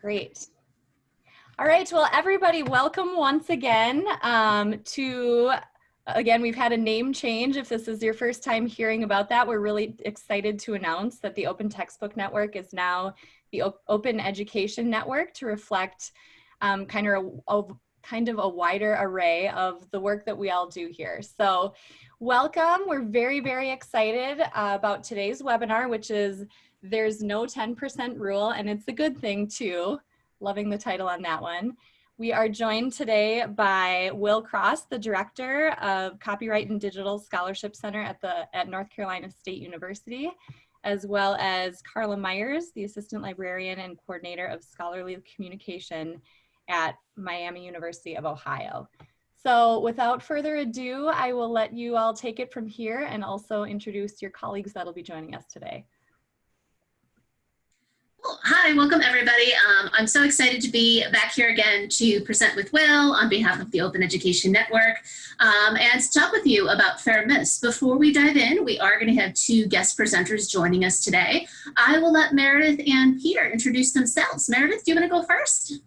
Great. All right, well, everybody, welcome once again um, to, again, we've had a name change. If this is your first time hearing about that, we're really excited to announce that the Open Textbook Network is now the o Open Education Network to reflect um, kind, of a, a, kind of a wider array of the work that we all do here. So welcome, we're very, very excited uh, about today's webinar, which is There's No 10% Rule, and it's a good thing too loving the title on that one. We are joined today by Will Cross, the Director of Copyright and Digital Scholarship Center at, the, at North Carolina State University, as well as Carla Myers, the Assistant Librarian and Coordinator of Scholarly Communication at Miami University of Ohio. So without further ado, I will let you all take it from here and also introduce your colleagues that'll be joining us today. Hi, welcome everybody. Um, I'm so excited to be back here again to present with Will on behalf of the Open Education Network um, and to talk with you about Fair Miss. Before we dive in, we are going to have two guest presenters joining us today. I will let Meredith and Peter introduce themselves. Meredith, do you want to go first?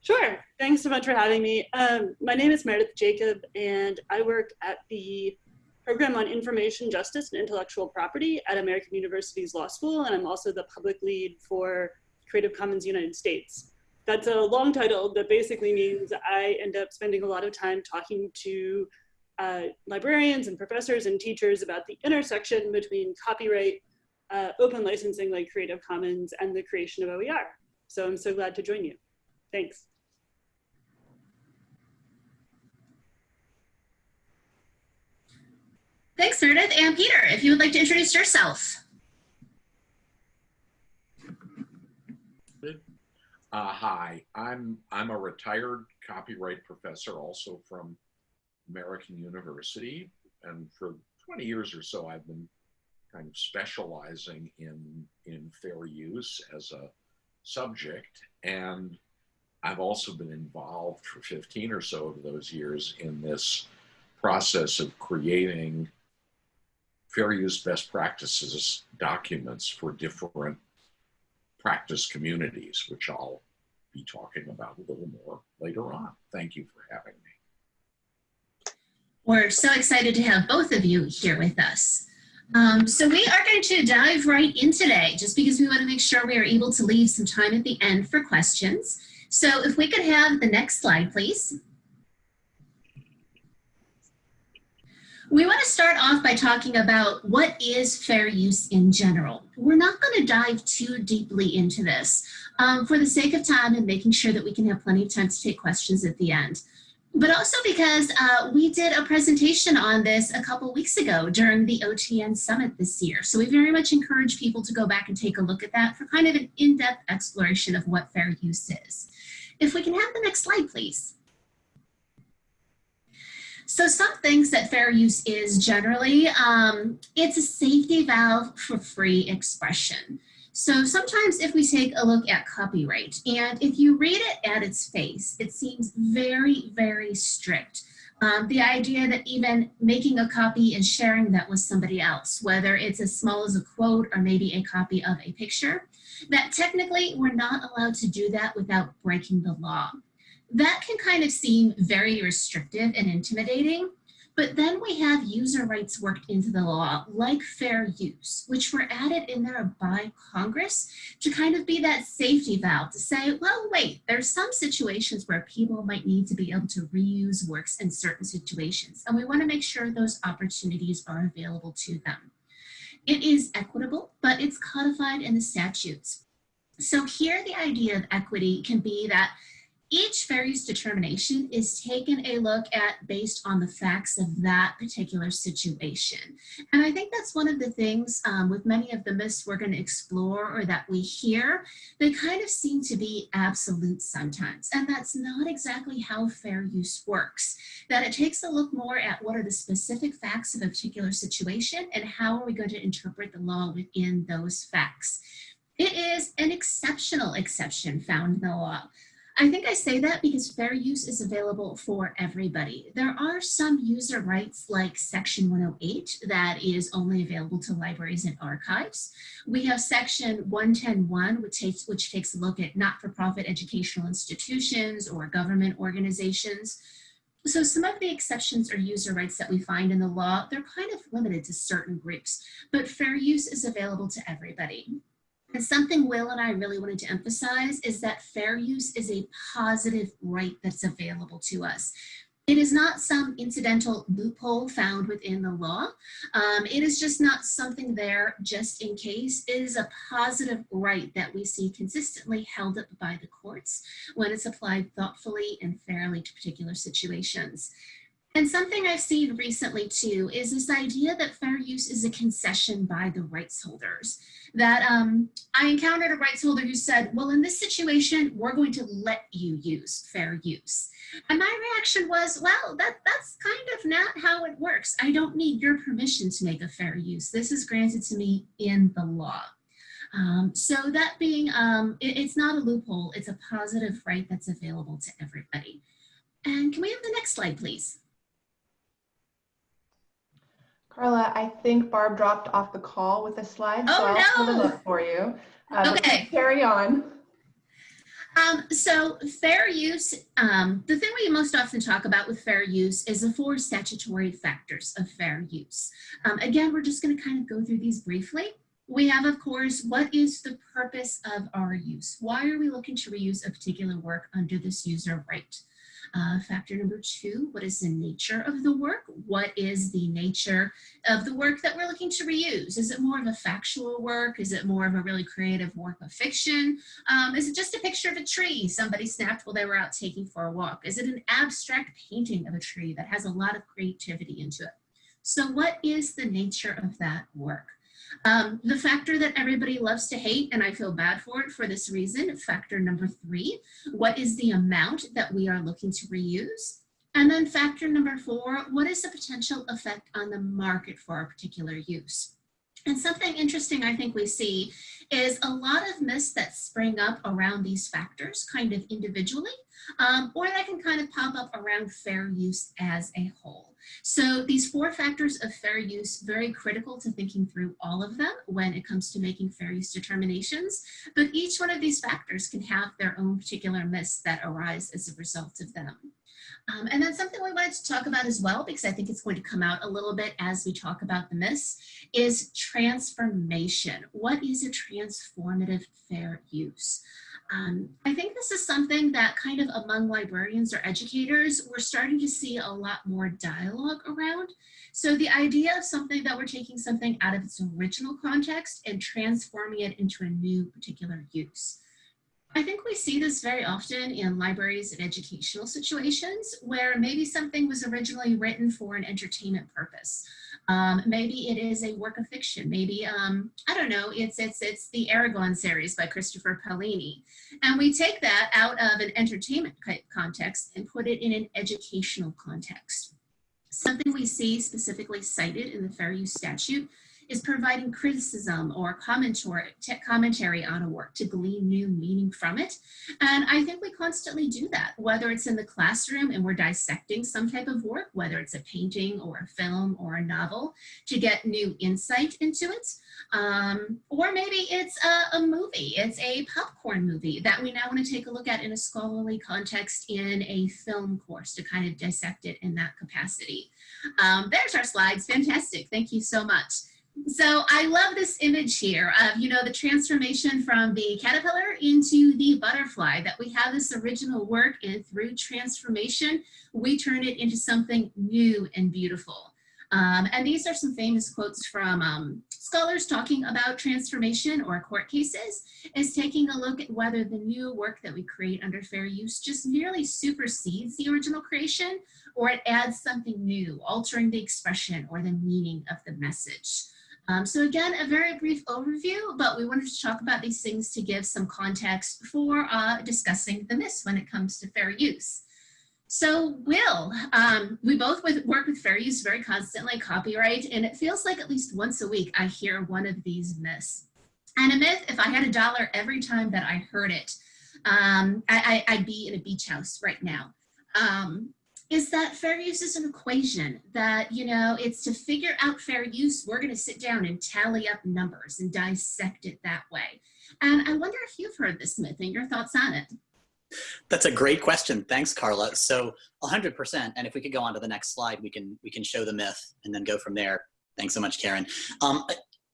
Sure. Thanks so much for having me. Um, my name is Meredith Jacob and I work at the program on information justice and intellectual property at American University's Law School, and I'm also the public lead for Creative Commons United States. That's a long title that basically means I end up spending a lot of time talking to uh, librarians and professors and teachers about the intersection between copyright, uh, open licensing like Creative Commons, and the creation of OER. So I'm so glad to join you. Thanks. Thanks, Meredith. And Peter, if you would like to introduce yourself. Uh, hi, I'm I'm a retired copyright professor, also from American University, and for 20 years or so, I've been kind of specializing in in fair use as a subject, and I've also been involved for 15 or so of those years in this process of creating fair use best practices documents for different practice communities, which I'll be talking about a little more later on. Thank you for having me. We're so excited to have both of you here with us. Um, so we are going to dive right in today, just because we want to make sure we are able to leave some time at the end for questions. So if we could have the next slide, please. We want to start off by talking about what is fair use in general. We're not going to dive too deeply into this um, for the sake of time and making sure that we can have plenty of time to take questions at the end. But also because uh, we did a presentation on this a couple weeks ago during the OTN Summit this year. So we very much encourage people to go back and take a look at that for kind of an in-depth exploration of what fair use is. If we can have the next slide, please. So some things that fair use is generally, um, it's a safety valve for free expression. So sometimes if we take a look at copyright and if you read it at its face, it seems very, very strict. Um, the idea that even making a copy and sharing that with somebody else, whether it's as small as a quote or maybe a copy of a picture, that technically we're not allowed to do that without breaking the law that can kind of seem very restrictive and intimidating. But then we have user rights worked into the law, like fair use, which were added in there by Congress to kind of be that safety valve to say, well, wait, there's some situations where people might need to be able to reuse works in certain situations. And we wanna make sure those opportunities are available to them. It is equitable, but it's codified in the statutes. So here the idea of equity can be that each fair use determination is taken a look at based on the facts of that particular situation. And I think that's one of the things um, with many of the myths we're going to explore or that we hear, they kind of seem to be absolute sometimes. And that's not exactly how fair use works. That it takes a look more at what are the specific facts of a particular situation and how are we going to interpret the law within those facts. It is an exceptional exception found in the law I think I say that because fair use is available for everybody. There are some user rights like Section 108 that is only available to libraries and archives. We have Section 110.1, which takes, which takes a look at not-for-profit educational institutions or government organizations. So some of the exceptions or user rights that we find in the law, they're kind of limited to certain groups, but fair use is available to everybody. And something Will and I really wanted to emphasize is that fair use is a positive right that's available to us. It is not some incidental loophole found within the law. Um, it is just not something there just in case. It is a positive right that we see consistently held up by the courts when it's applied thoughtfully and fairly to particular situations. And something I've seen recently too is this idea that fair use is a concession by the rights holders. That um, I encountered a rights holder who said, well, in this situation, we're going to let you use fair use. And my reaction was, well, that, that's kind of not how it works. I don't need your permission to make a fair use. This is granted to me in the law. Um, so that being, um, it, it's not a loophole, it's a positive right that's available to everybody. And can we have the next slide, please? Carla, I think Barb dropped off the call with a slide, so Oh, I'll put it no. up for you. Uh, Okay. Carry on. Um, so fair use, um, the thing we most often talk about with fair use is the four statutory factors of fair use. Um, again, we're just gonna kind of go through these briefly. We have, of course, what is the purpose of our use? Why are we looking to reuse a particular work under this user right? Uh, factor number two, what is the nature of the work? What is the nature of the work that we're looking to reuse? Is it more of a factual work? Is it more of a really creative work of fiction? Um, is it just a picture of a tree somebody snapped while they were out taking for a walk? Is it an abstract painting of a tree that has a lot of creativity into it? So what is the nature of that work? Um, the factor that everybody loves to hate, and I feel bad for it for this reason, factor number three, what is the amount that we are looking to reuse? And then factor number four, what is the potential effect on the market for a particular use? And something interesting I think we see is a lot of myths that spring up around these factors kind of individually, um, or that can kind of pop up around fair use as a whole. So these four factors of fair use, very critical to thinking through all of them when it comes to making fair use determinations, but each one of these factors can have their own particular myths that arise as a result of them. Um, and then something we wanted to talk about as well, because I think it's going to come out a little bit as we talk about the myths, is transformation. What is a transformative fair use? Um, I think this is something that kind of among librarians or educators, we're starting to see a lot more dialogue around. So the idea of something that we're taking something out of its original context and transforming it into a new particular use. I think we see this very often in libraries and educational situations where maybe something was originally written for an entertainment purpose. Um, maybe it is a work of fiction. Maybe, um, I don't know, it's, it's, it's the Eragon series by Christopher Paolini. And we take that out of an entertainment context and put it in an educational context. Something we see specifically cited in the Fair Use Statute is providing criticism or commentary, on a work to glean new meaning from it. And I think we constantly do that, whether it's in the classroom and we're dissecting some type of work, whether it's a painting or a film or a novel, to get new insight into it. Um, or maybe it's a, a movie, it's a popcorn movie that we now want to take a look at in a scholarly context in a film course to kind of dissect it in that capacity. Um, there's our slides, fantastic, thank you so much. So I love this image here of, you know, the transformation from the caterpillar into the butterfly, that we have this original work and through transformation, we turn it into something new and beautiful. Um, and these are some famous quotes from um, scholars talking about transformation or court cases, is taking a look at whether the new work that we create under fair use just merely supersedes the original creation or it adds something new, altering the expression or the meaning of the message. Um, so again, a very brief overview, but we wanted to talk about these things to give some context for uh, discussing the myths when it comes to fair use. So Will, um, we both with, work with fair use very constantly, copyright, and it feels like at least once a week I hear one of these myths. And a myth, if I had a dollar every time that I heard it, Um, I, I'd be in a beach house right now. Um, is that fair use is an equation that, you know, it's to figure out fair use, we're going to sit down and tally up numbers and dissect it that way. And I wonder if you've heard this myth and your thoughts on it. That's a great question. Thanks, Carla. So 100%. And if we could go on to the next slide, we can we can show the myth and then go from there. Thanks so much, Karen. Um,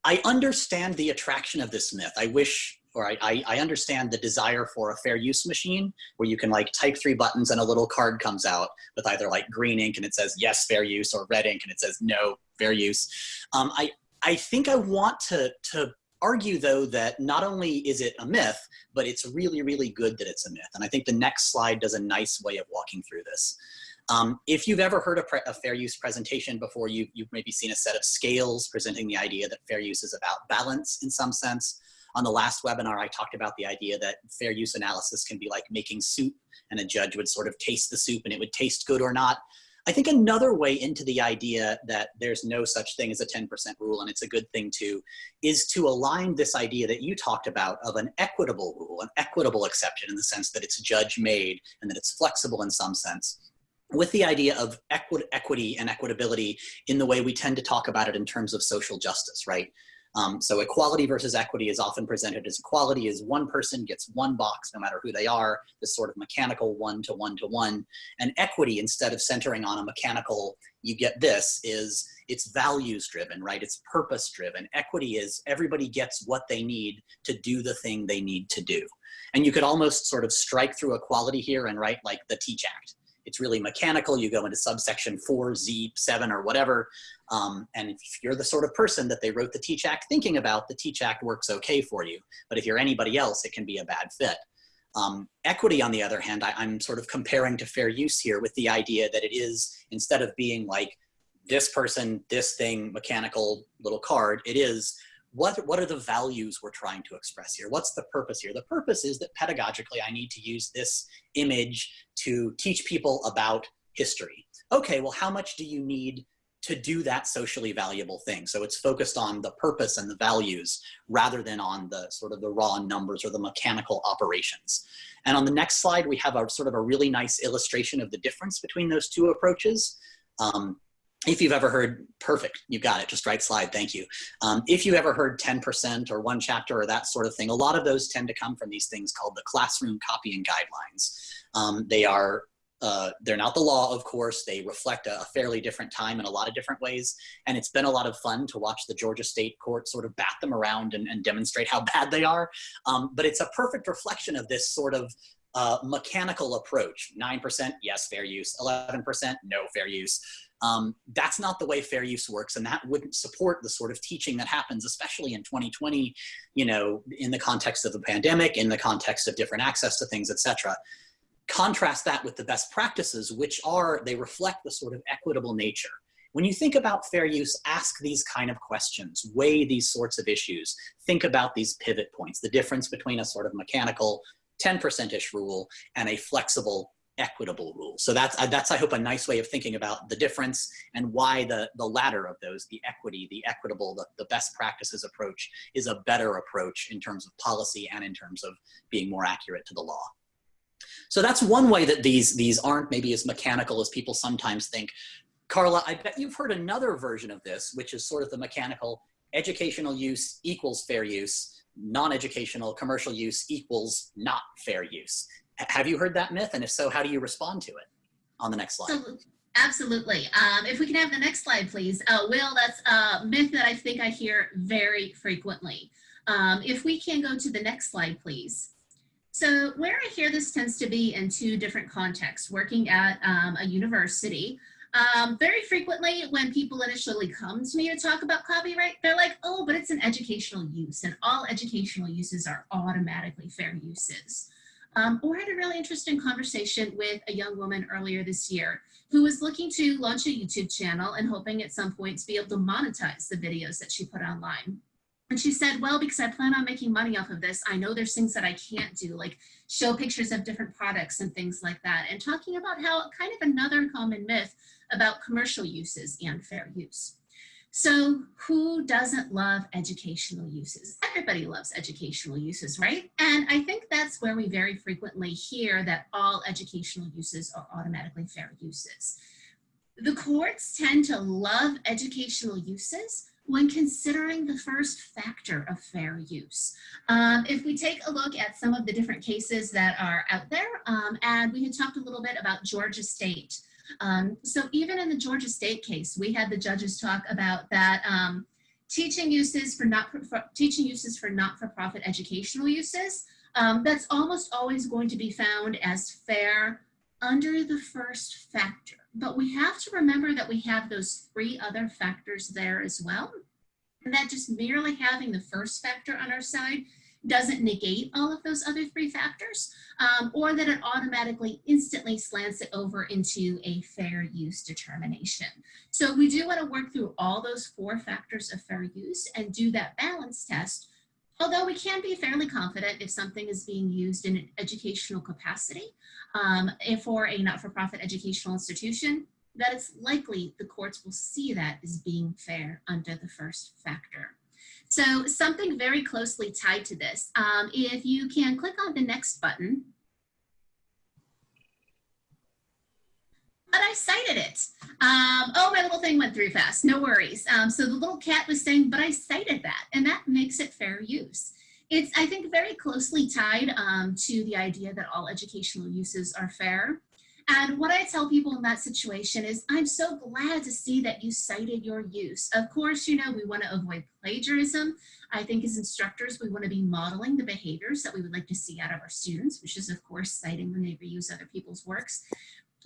I understand the attraction of this myth. I wish, or I, I understand the desire for a fair use machine where you can like type three buttons and a little card comes out with either like green ink and it says yes, fair use, or red ink and it says no, fair use. Um, I, I think I want to, to argue though that not only is it a myth, but it's really, really good that it's a myth. And I think the next slide does a nice way of walking through this. Um, if you've ever heard a, a, fair use presentation before, you, you've maybe seen a set of scales presenting the idea that fair use is about balance in some sense. On the last webinar, I talked about the idea that fair use analysis can be like making soup and a judge would sort of taste the soup and it would taste good or not. I think another way into the idea that there's no such thing as a 10% rule, and it's a good thing too, is to align this idea that you talked about of an equitable rule, an equitable exception in the sense that it's judge made and that it's flexible in some sense with the idea of equi equity and equitability in the way we tend to talk about it in terms of social justice, right? Um, so equality versus equity is often presented as equality is one person gets one box no matter who they are, this sort of mechanical one to one to one. And equity, instead of centering on a mechanical, you get this, is it's values driven, right? It's purpose driven. Equity is everybody gets what they need to do the thing they need to do. And you could almost sort of strike through equality here and write like the Teach Act it's really mechanical. You go into subsection 4, Z, 7, or whatever. Um, and if you're the sort of person that they wrote the Teach Act thinking about, the Teach Act works okay for you. But if you're anybody else, it can be a bad fit. Um, equity, on the other hand, I, I'm sort of comparing to fair use here with the idea that it is, instead of being like this person, this thing, mechanical little card, it is what, what are the values we're trying to express here? What's the purpose here? The purpose is that pedagogically I need to use this image to teach people about history. Okay, well, how much do you need to do that socially valuable thing? So it's focused on the purpose and the values rather than on the sort of the raw numbers or the mechanical operations. And on the next slide, we have a sort of a really nice illustration of the difference between those two approaches. Um, if you've ever heard, perfect, you got it, just right slide, thank you. Um, if you ever heard 10% or one chapter or that sort of thing, a lot of those tend to come from these things called the classroom copying guidelines. Um, they are, uh, they're not the law, of course, they reflect a, a, fairly different time in a lot of different ways. And it's been a lot of fun to watch the Georgia State Court sort of bat them around and, and demonstrate how bad they are. Um, but it's a perfect reflection of this sort of uh, mechanical approach. 9%, yes, fair use. 11%, no fair use. Um, that's not the way fair use works, and that wouldn't support the sort of teaching that happens, especially in 2020, you know, in the context of the pandemic, in the context of different access to things, etc. Contrast that with the best practices, which are, they reflect the sort of equitable nature. When you think about fair use, ask these kind of questions, weigh these sorts of issues, think about these pivot points, the difference between a sort of mechanical 10%-ish rule and a flexible equitable rules. So that's, uh, that's I hope, a nice way of thinking about the difference and why the, the latter of those, the equity, the equitable, the, the best practices approach is a better approach in terms of policy and in terms of being more accurate to the law. So that's one way that these, these aren't maybe as mechanical as people sometimes think. Carla, I bet you've heard another version of this, which is sort of the mechanical educational use equals fair use, non-educational commercial use equals not fair use. Have you heard that myth? And if so, how do you respond to it? On the next slide. Absolutely. Um, if we can have the next slide, please. Uh, Will, that's a myth that I think I hear very frequently. Um, if we can go to the next slide, please. So where I hear this tends to be in two different contexts, working at um, a university. Um, very frequently when people initially come to me to talk about copyright, they're like, oh, but it's an educational use and all educational uses are automatically fair uses. Um, or had a really interesting conversation with a young woman earlier this year who was looking to launch a YouTube channel and hoping at some point to be able to monetize the videos that she put online. And she said, well, because I plan on making money off of this, I know there's things that I can't do, like show pictures of different products and things like that. And talking about how kind of another common myth about commercial uses and fair use. So who doesn't love educational uses? Everybody loves educational uses, right? And I think that's where we very frequently hear that all educational uses are automatically fair uses. The courts tend to love educational uses when considering the first factor of fair use. Um, if we take a look at some of the different cases that are out there, um, and we had talked a little bit about Georgia State, um, so even in the Georgia State case, we had the judges talk about that um, teaching uses for not for, teaching uses for not-for-profit educational uses. Um, that's almost always going to be found as fair under the first factor. But we have to remember that we have those three other factors there as well. And that just merely having the first factor on our side doesn't negate all of those other three factors, um, or that it automatically instantly slants it over into a fair use determination. So we do want to work through all those four factors of fair use and do that balance test. Although we can be fairly confident if something is being used in an educational capacity, um, for a not-for-profit educational institution, that it's likely the courts will see that as being fair under the first factor. So something very closely tied to this, um, if you can click on the next button, but I cited it. Um, oh, my little thing went through fast, no worries. Um, so the little cat was saying, but I cited that, and that makes it fair use. It's, I think, very closely tied um, to the idea that all educational uses are fair. And what I tell people in that situation is, I'm so glad to see that you cited your use. Of course, you know, we want to avoid plagiarism. I think as instructors, we want to be modeling the behaviors that we would like to see out of our students, which is of course citing when they reuse other people's works.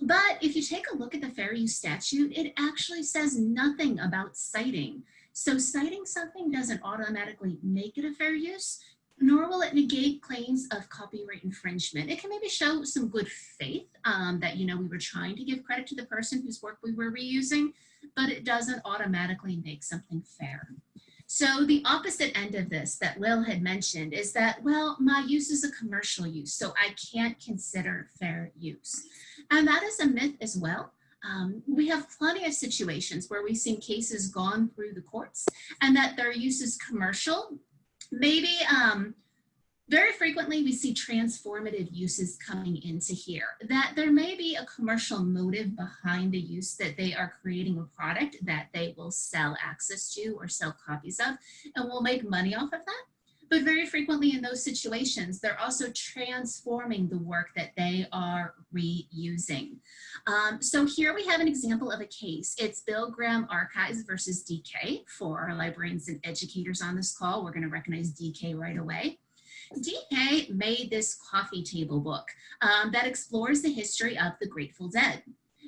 But if you take a look at the fair use statute, it actually says nothing about citing. So citing something doesn't automatically make it a fair use nor will it negate claims of copyright infringement. It can maybe show some good faith um, that, you know, we were trying to give credit to the person whose work we were reusing, but it doesn't automatically make something fair. So the opposite end of this that Lil had mentioned is that, well, my use is a commercial use, so I can't consider fair use. And that is a myth as well. Um, we have plenty of situations where we've seen cases gone through the courts and that their use is commercial maybe um, very frequently we see transformative uses coming into here, that there may be a commercial motive behind the use that they are creating a product that they will sell access to or sell copies of and will make money off of that. But very frequently in those situations, they're also transforming the work that they are reusing. Um, so here we have an example of a case. It's Bill Graham Archives versus DK. For our librarians and educators on this call, we're gonna recognize DK right away. DK made this coffee table book um, that explores the history of the Grateful Dead.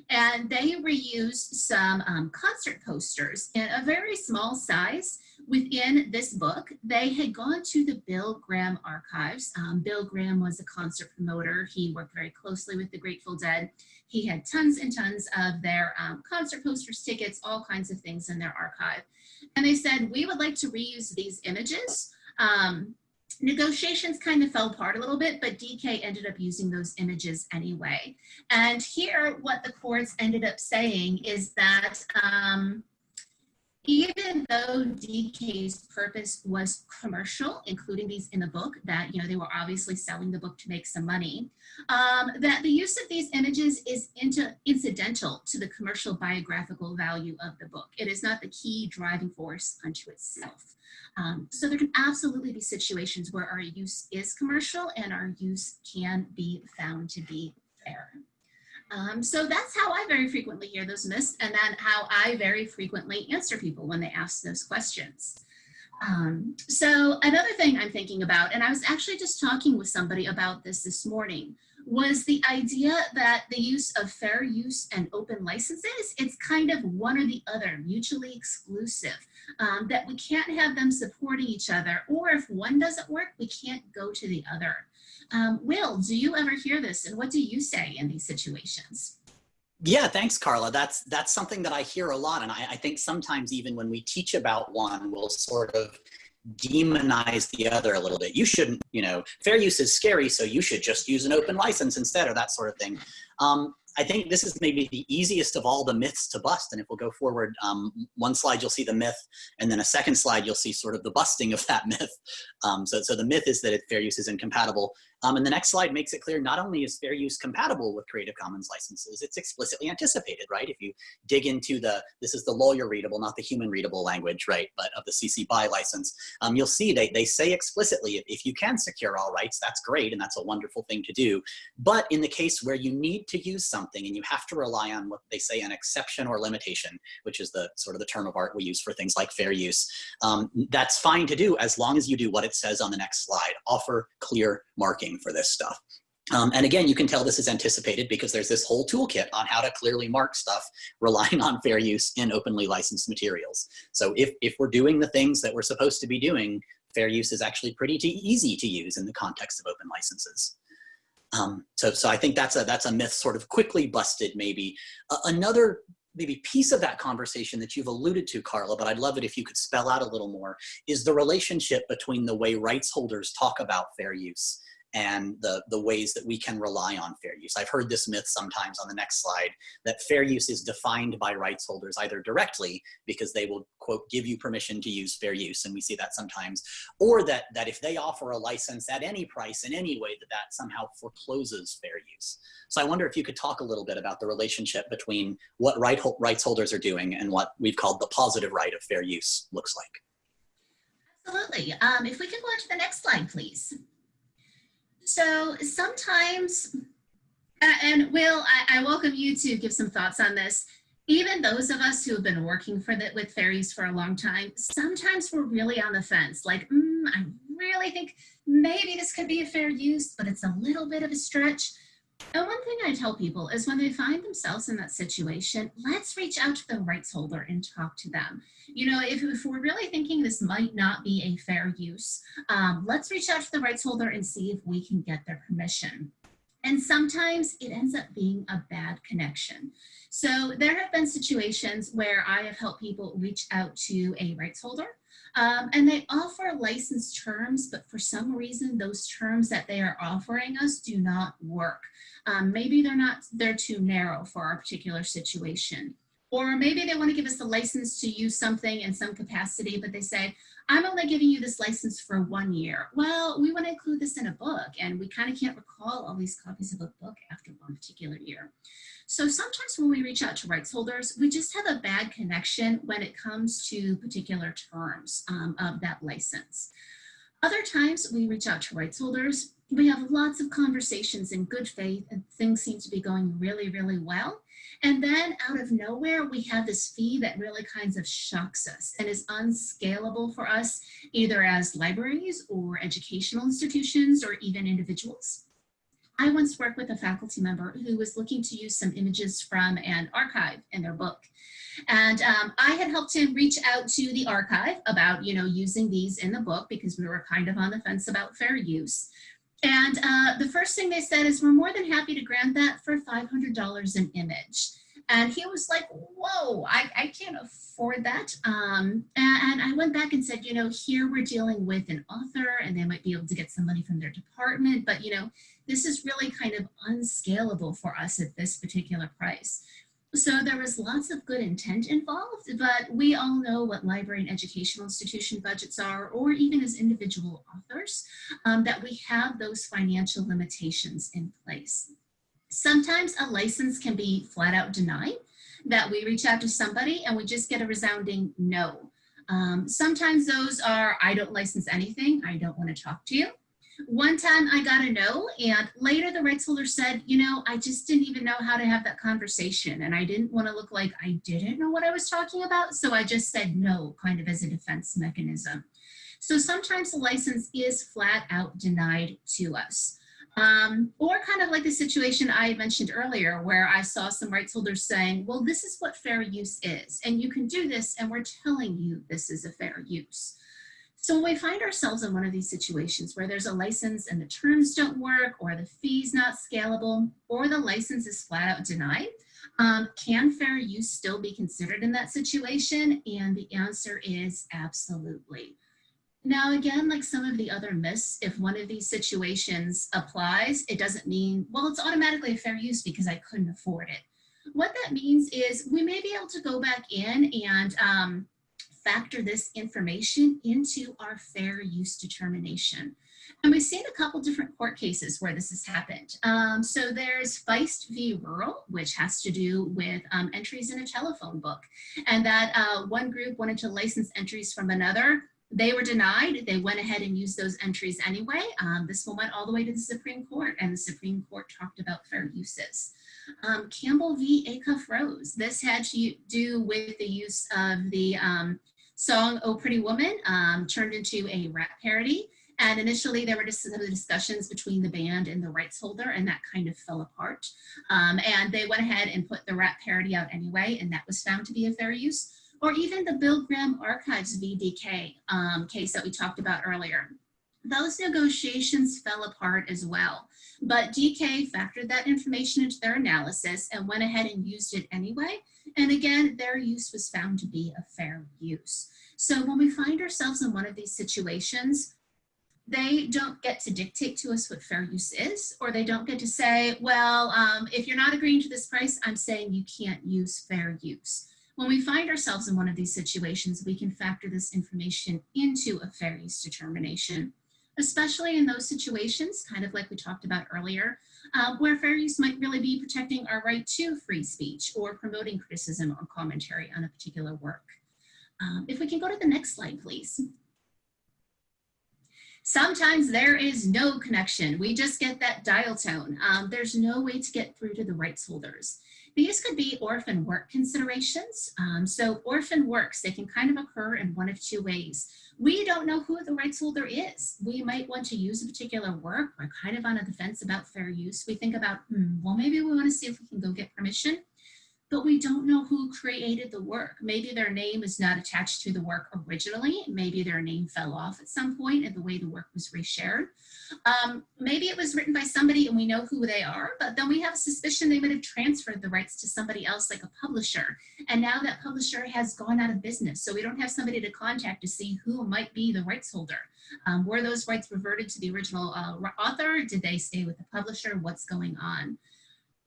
And they reused some um, concert posters in a very small size within this book. They had gone to the Bill Graham archives. Um, Bill Graham was a concert promoter. He worked very closely with the Grateful Dead. He had tons and tons of their um, concert posters, tickets, all kinds of things in their archive. And they said, we would like to reuse these images. Um, negotiations kind of fell apart a little bit, but DK ended up using those images anyway. And here, what the courts ended up saying is that um, even though DK's purpose was commercial, including these in the book, that you know they were obviously selling the book to make some money, um, that the use of these images is into, incidental to the commercial biographical value of the book. It is not the key driving force unto itself. Um, so there can absolutely be situations where our use is commercial and our use can be found to be fair. Um, so that's how I very frequently hear those myths and then how I very frequently answer people when they ask those questions. Um, so another thing I'm thinking about, and I was actually just talking with somebody about this this morning, was the idea that the use of fair use and open licenses, it's kind of one or the other, mutually exclusive, um, that we can't have them supporting each other, or if one doesn't work, we can't go to the other. Um, Will, do you ever hear this and what do you say in these situations? Yeah, thanks, Carla. That's that's something that I hear a lot, and I, I think sometimes even when we teach about one, we'll sort of demonize the other a little bit. You shouldn't, you know, fair use is scary, so you should just use an open license instead, or that sort of thing. Um, I think this is maybe the easiest of all the myths to bust. And if we'll go forward, um, one slide you'll see the myth, and then a second slide you'll see sort of the busting of that myth. Um, so, so the myth is that fair use is incompatible. Um, and the next slide makes it clear not only is fair use compatible with Creative Commons licenses, it's explicitly anticipated, right? If you dig into the, this is the lawyer readable, not the human readable language, right, but of the CC BY license, um, you'll see they, they say explicitly, if, if you can secure all rights, that's great, and that's a wonderful thing to do. But in the case where you need to use something and you have to rely on what they say an exception or limitation, which is the sort of the term of art we use for things like fair use, um, that's fine to do as long as you do what it says on the next slide, offer clear marking for this stuff. Um, and again, you can tell this is anticipated because there's this whole toolkit on how to clearly mark stuff relying on fair use in openly licensed materials. So if, if we're doing the things that we're supposed to be doing, fair use is actually pretty easy to use in the context of open licenses. Um, so, so I think that's a, that's a myth sort of quickly busted maybe. Uh, another maybe piece of that conversation that you've alluded to, Carla, but I'd love it if you could spell out a little more, is the relationship between the way rights holders talk about fair use and the, the ways that we can rely on fair use. I've heard this myth sometimes on the next slide that fair use is defined by rights holders either directly because they will quote give you permission to use fair use and we see that sometimes or that that if they offer a license at any price in any way that that somehow forecloses fair use. So I wonder if you could talk a little bit about the relationship between what right, rights holders are doing and what we've called the positive right of fair use looks like. Absolutely. Um, if we can go on to the next slide, please. So sometimes, and Will, I, I, welcome you to give some thoughts on this. Even those of us who have been working for the, with fair use for a long time, sometimes we're really on the fence. Like, mm, I really think maybe this could be a fair use, but it's a little bit of a stretch. And one thing I tell people is when they find themselves in that situation, let's reach out to the rights holder and talk to them. You know, if, if we're really thinking this might not be a fair use, um, let's reach out to the rights holder and see if we can get their permission. And sometimes it ends up being a bad connection. So there have been situations where I have helped people reach out to a rights holder um, and they offer license terms, but for some reason, those terms that they are offering us do not work. Um, maybe they're not, they're too narrow for our particular situation. Or maybe they want to give us a license to use something in some capacity, but they say, I'm only giving you this license for one year. Well, we want to include this in a book and we kind of can't recall all these copies of a book after one particular year. So sometimes when we reach out to rights holders, we just have a bad connection when it comes to particular terms um, of that license. Other times we reach out to rights holders, we have lots of conversations in good faith and things seem to be going really, really well. And then out of nowhere, we have this fee that really kinds of shocks us and is unscalable for us, either as libraries or educational institutions or even individuals. I once worked with a faculty member who was looking to use some images from an archive in their book. And um, I had helped him reach out to the archive about, you know, using these in the book because we were kind of on the fence about fair use. And uh, the first thing they said is, we're more than happy to grant that for $500 an image. And he was like, whoa, I, I can't afford that. Um, and, and I went back and said, you know, here we're dealing with an author and they might be able to get some money from their department, but you know, this is really kind of unscalable for us at this particular price. So there was lots of good intent involved, but we all know what library and educational institution budgets are, or even as individual authors, um, that we have those financial limitations in place. Sometimes a license can be flat out denied, that we reach out to somebody and we just get a resounding no. Um, sometimes those are, I don't license anything, I don't want to talk to you. One time I got a no and later the rights holder said, you know, I just didn't even know how to have that conversation and I didn't want to look like I didn't know what I was talking about. So I just said no, kind of as a defense mechanism. So sometimes the license is flat out denied to us. Um, or kind of like the situation I mentioned earlier where I saw some rights holders saying, well, this is what fair use is, and you can do this, and we're telling you this is a fair use. So when we find ourselves in one of these situations where there's a license and the terms don't work, or the fee's not scalable, or the license is flat out denied, um, can fair use still be considered in that situation? And the answer is absolutely. Now, again, like some of the other myths, if one of these situations applies, it doesn't mean, well, it's automatically a fair use because I couldn't afford it. What that means is we may be able to go back in and um, factor this information into our fair use determination. And we've seen a couple different court cases where this has happened. Um, so there's Feist v. Rural, which has to do with um, entries in a telephone book. And that uh, one group wanted to license entries from another. They were denied. They went ahead and used those entries anyway. Um, this one went all the way to the Supreme Court and the Supreme Court talked about fair uses. Um, Campbell v. Acuff Rose. This had to do with the use of the um, song Oh Pretty Woman um, turned into a rap parody. And initially there were just some discussions between the band and the rights holder and that kind of fell apart. Um, and they went ahead and put the rap parody out anyway and that was found to be a fair use. Or even the Bill Graham Archives v. DK um, case that we talked about earlier. Those negotiations fell apart as well. But DK factored that information into their analysis and went ahead and used it anyway. And again, their use was found to be a fair use. So when we find ourselves in one of these situations, they don't get to dictate to us what fair use is, or they don't get to say, well, um, if you're not agreeing to this price, I'm saying you can't use fair use. When we find ourselves in one of these situations, we can factor this information into a fair use determination, especially in those situations, kind of like we talked about earlier, uh, where fair use might really be protecting our right to free speech or promoting criticism or commentary on a particular work. Um, if we can go to the next slide, please. Sometimes there is no connection. We just get that dial tone. Um, there's no way to get through to the rights holders. These could be orphan work considerations. Um, so orphan works, they can kind of occur in one of two ways. We don't know who the rights holder is. We might want to use a particular work. We're kind of on a defense about fair use. We think about, hmm, well, maybe we want to see if we can go get permission but we don't know who created the work. Maybe their name is not attached to the work originally. Maybe their name fell off at some point in the way the work was reshared. Um, maybe it was written by somebody and we know who they are, but then we have a suspicion they might have transferred the rights to somebody else like a publisher. And now that publisher has gone out of business. So we don't have somebody to contact to see who might be the rights holder. Um, were those rights reverted to the original uh, author? Did they stay with the publisher? What's going on?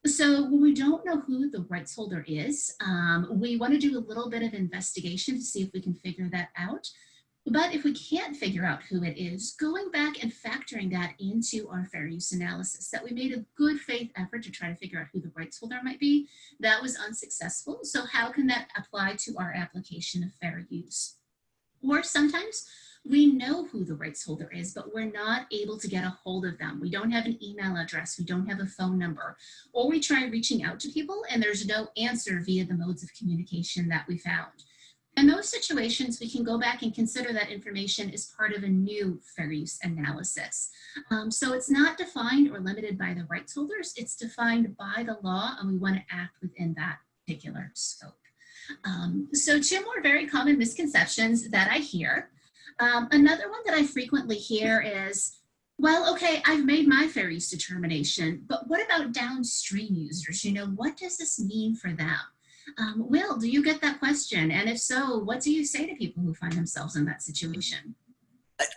So when we don't know who the rights holder is, um, we want to do a little bit of investigation to see if we can figure that out. But if we can't figure out who it is, going back and factoring that into our fair use analysis, that we made a good faith effort to try to figure out who the rights holder might be, that was unsuccessful. So how can that apply to our application of fair use? Or sometimes we know who the rights holder is, but we're not able to get a hold of them. We don't have an email address, we don't have a phone number, or we try reaching out to people and there's no answer via the modes of communication that we found. In those situations, we can go back and consider that information as part of a new fair use analysis. Um, so it's not defined or limited by the rights holders, it's defined by the law and we wanna act within that particular scope. Um, so two more very common misconceptions that I hear. Um, another one that I frequently hear is, well, okay, I've made my fair use determination, but what about downstream users? You know, what does this mean for them? Um, Will, do you get that question? And if so, what do you say to people who find themselves in that situation?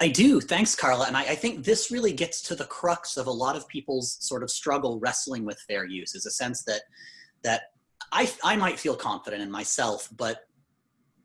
I, do. Thanks, Carla. And I, I, think this really gets to the crux of a lot of people's sort of struggle wrestling with fair use is a sense that that I, I might feel confident in myself, but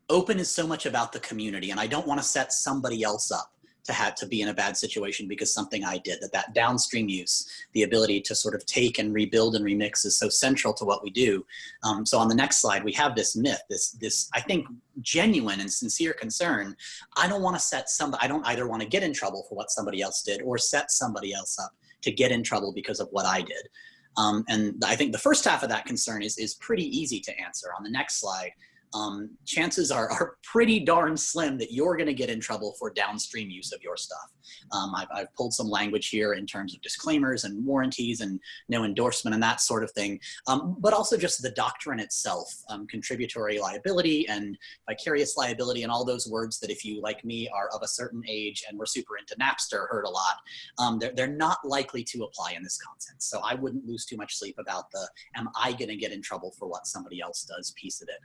open is so much about the community and I don't want to set somebody else up to have to be in a bad situation because something I did, that that downstream use, the ability to sort of take and rebuild and remix is so central to what we do. Um, so on the next slide, we have this myth, this, this I think genuine and sincere concern. I don't want to set some I don't either want to get in trouble for what somebody else did or set somebody else up to get in trouble because of what I did. Um, and I think the first half of that concern is, is pretty easy to answer. On the next slide, um, chances are, are pretty darn slim that you're going to get in trouble for downstream use of your stuff. Um, I've, I've, pulled some language here in terms of disclaimers and warranties and no endorsement and that sort of thing, um, but also just the doctrine itself, um, contributory liability and vicarious liability and all those words that if you, like me, are of a certain age and were super into Napster heard a lot, um, they're, they're not likely to apply in this context. So I wouldn't lose too much sleep about the, am I going to get in trouble for what somebody else does piece of it.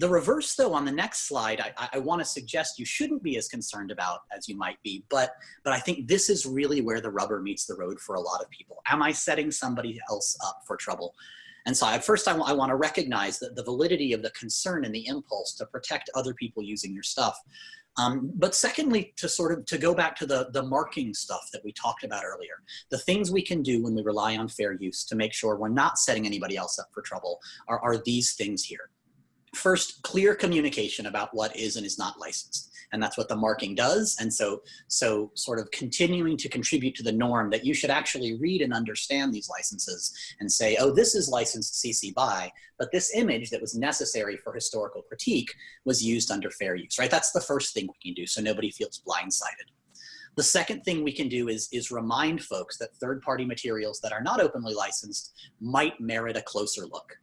The reverse, though, on the next slide, I, I want to suggest you shouldn't be as concerned about as you might be, but, but I think this is really where the rubber meets the road for a lot of people. Am I setting somebody else up for trouble? And so at first I, I want to recognize that the validity of the concern and the impulse to protect other people using your stuff. Um, but secondly, to sort of to go back to the, the marking stuff that we talked about earlier, the things we can do when we rely on fair use to make sure we're not setting anybody else up for trouble are, are these things here. First, clear communication about what is and is not licensed. And that's what the marking does. And so, so sort of continuing to contribute to the norm that you should actually read and understand these licenses and say, oh, this is licensed CC BY, but this image that was necessary for historical critique was used under fair use, right? That's the first thing we can do so nobody feels blindsided. The second thing we can do is, is remind folks that third-party materials that are not openly licensed might merit a closer look.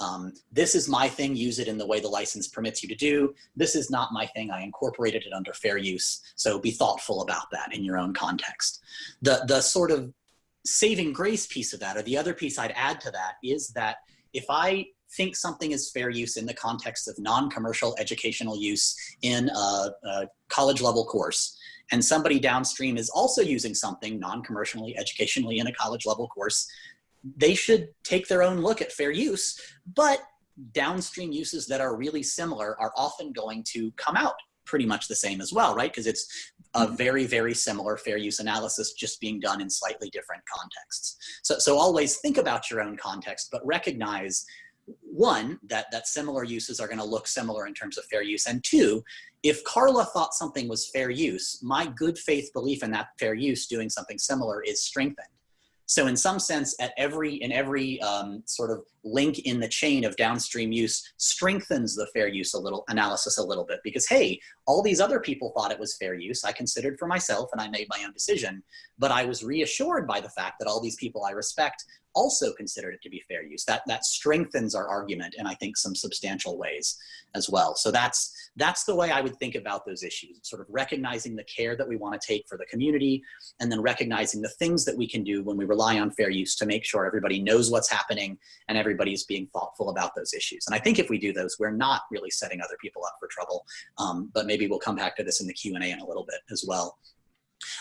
Um, this is my thing, use it in the way the license permits you to do. This is not my thing, I incorporated it under fair use. So be thoughtful about that in your own context. The, the sort of saving grace piece of that, or the other piece I'd add to that is that if I think something is fair use in the context of non-commercial educational use in a, a college level course, and somebody downstream is also using something non-commercially educationally in a college level course, they should take their own look at fair use, but downstream uses that are really similar are often going to come out pretty much the same as well, right? Because it's a Mm-hmm. very, very similar fair use analysis just being done in slightly different contexts. So, so always think about your own context, but recognize one, that, that similar uses are gonna look similar in terms of fair use, and two, if Carla thought something was fair use, my good faith belief in that fair use doing something similar is strengthened. So in some sense, at every in every um, sort of link in the chain of downstream use strengthens the fair use a little analysis a little bit because hey, all these other people thought it was fair use. I considered for myself and I made my own decision, but I was reassured by the fact that all these people I respect also considered it to be fair use. That that strengthens our argument in I think some substantial ways as well. So that's that's the way I would think about those issues, sort of recognizing the care that we want to take for the community and then recognizing the things that we can do when we rely on fair use to make sure everybody knows what's happening and everybody's being thoughtful about those issues. And I think if we do those, we're not really setting other people up for trouble. Um, but maybe we'll come back to this in the Q&A in a little bit as well.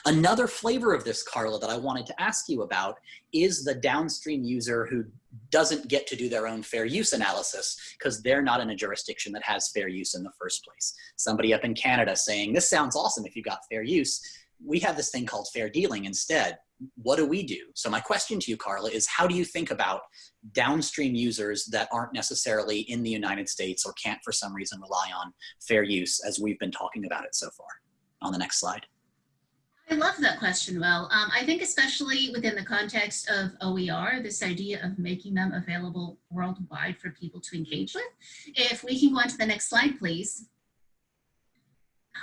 Another flavor of this, Carla, that I wanted to ask you about is the downstream user who doesn't get to do their own fair use analysis because they're not in a jurisdiction that has fair use in the first place. Somebody up in Canada saying, this sounds awesome if you got fair use. We have this thing called fair dealing instead. What do we do? So my question to you, Carla, is how do you think about downstream users that aren't necessarily in the United States or can't for some reason rely on fair use as we've been talking about it so far? On the next slide. I love that question, Will. Um, I think especially within the context of OER, this idea of making them available worldwide for people to engage with. If we can go on to the next slide, please.